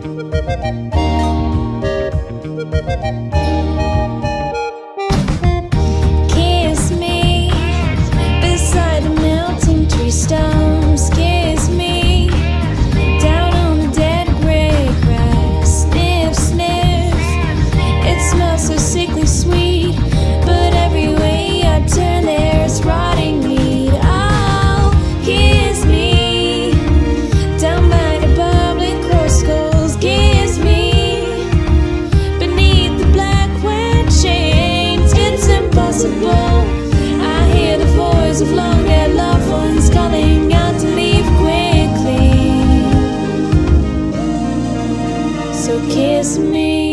Kiss me beside the melting tree stumps. Kiss so kiss me.